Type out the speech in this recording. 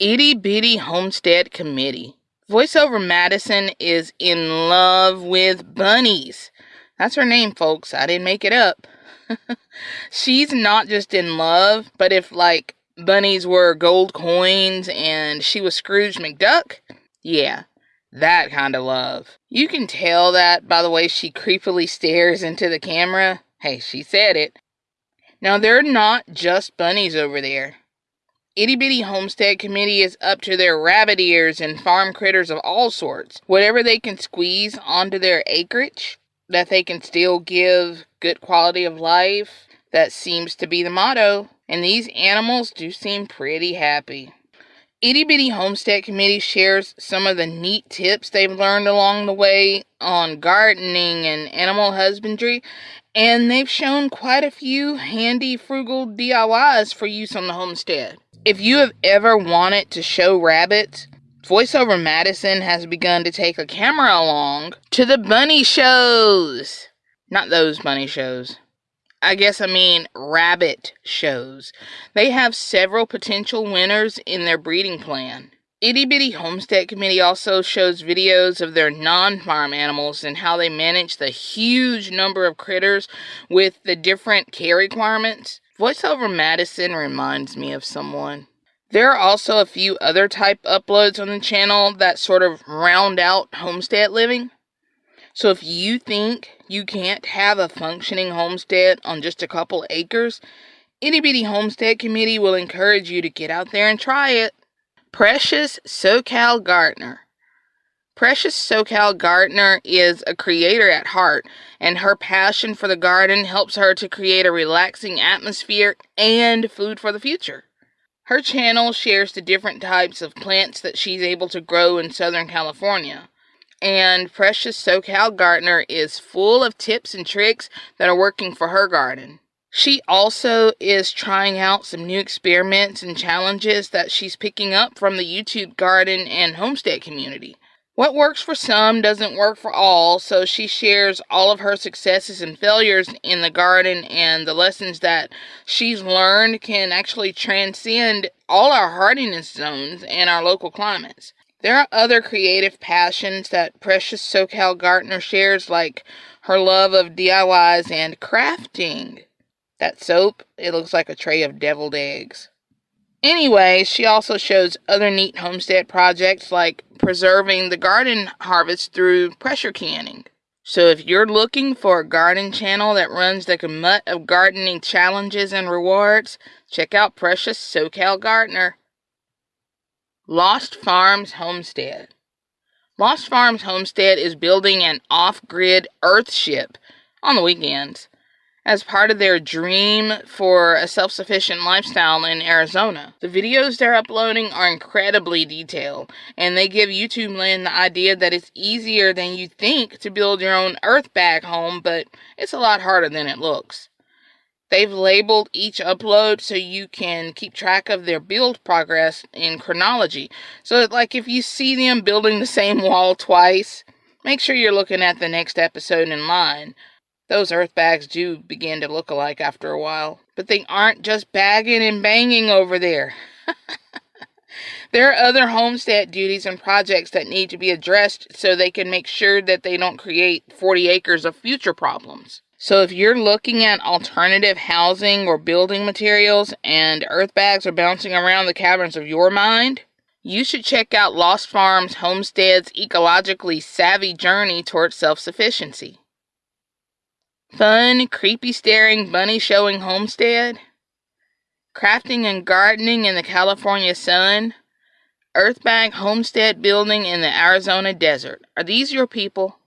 Itty Bitty Homestead Committee. Voiceover Madison is in love with bunnies. That's her name, folks. I didn't make it up. She's not just in love, but if like bunnies were gold coins and she was Scrooge McDuck, yeah, that kind of love. You can tell that by the way she creepily stares into the camera. Hey, she said it. Now, they're not just bunnies over there. Itty Bitty Homestead Committee is up to their rabbit ears and farm critters of all sorts. Whatever they can squeeze onto their acreage, that they can still give good quality of life, that seems to be the motto. And these animals do seem pretty happy. Itty Bitty Homestead Committee shares some of the neat tips they've learned along the way on gardening and animal husbandry, and they've shown quite a few handy, frugal DIYs for use on the homestead. If you have ever wanted to show rabbits, VoiceOver Madison has begun to take a camera along to the bunny shows. Not those bunny shows. I guess I mean rabbit shows. They have several potential winners in their breeding plan. Itty Bitty Homestead Committee also shows videos of their non farm animals and how they manage the huge number of critters with the different care requirements. VoiceOver Madison reminds me of someone. There are also a few other type uploads on the channel that sort of round out homestead living. So if you think you can't have a functioning homestead on just a couple acres, Itty Bitty Homestead Committee will encourage you to get out there and try it. Precious SoCal Gardener. Precious SoCal Gardener is a creator at heart, and her passion for the garden helps her to create a relaxing atmosphere and food for the future. Her channel shares the different types of plants that she's able to grow in Southern California and Precious SoCal Gardener is full of tips and tricks that are working for her garden. She also is trying out some new experiments and challenges that she's picking up from the YouTube garden and homestead community. What works for some doesn't work for all, so she shares all of her successes and failures in the garden and the lessons that she's learned can actually transcend all our hardiness zones and our local climates. There are other creative passions that Precious SoCal Gardener shares, like her love of DIYs and crafting. That soap, it looks like a tray of deviled eggs. Anyway, she also shows other neat homestead projects like preserving the garden harvest through pressure canning. So if you're looking for a garden channel that runs the gamut of gardening challenges and rewards, check out Precious SoCal Gardener. Lost Farms Homestead. Lost Farms Homestead is building an off grid Earthship on the weekends as part of their dream for a self sufficient lifestyle in Arizona. The videos they're uploading are incredibly detailed, and they give YouTube land the idea that it's easier than you think to build your own earth bag home, but it's a lot harder than it looks. They've labeled each upload so you can keep track of their build progress in chronology. So, like, if you see them building the same wall twice, make sure you're looking at the next episode in line. Those earth bags do begin to look alike after a while, but they aren't just bagging and banging over there. there are other homestead duties and projects that need to be addressed so they can make sure that they don't create 40 acres of future problems. So if you're looking at alternative housing or building materials and earth bags are bouncing around the caverns of your mind, you should check out Lost Farms Homestead's ecologically savvy journey towards self-sufficiency. Fun, creepy staring, bunny showing homestead, crafting and gardening in the California sun, earthbag homestead building in the Arizona desert. Are these your people?